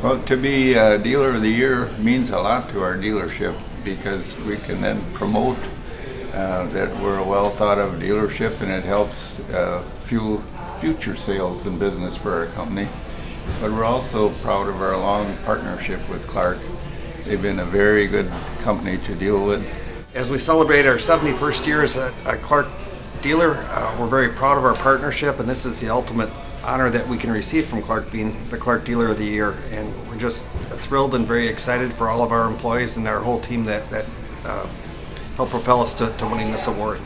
Well, to be a dealer of the year means a lot to our dealership because we can then promote uh, that we're a well thought of dealership and it helps uh, fuel future sales and business for our company. But we're also proud of our long partnership with Clark. They've been a very good company to deal with. As we celebrate our 71st year as a, a Clark dealer, uh, we're very proud of our partnership, and this is the ultimate honor that we can receive from Clark being the Clark Dealer of the Year. And we're just thrilled and very excited for all of our employees and our whole team that, that uh, helped propel us to, to winning this award.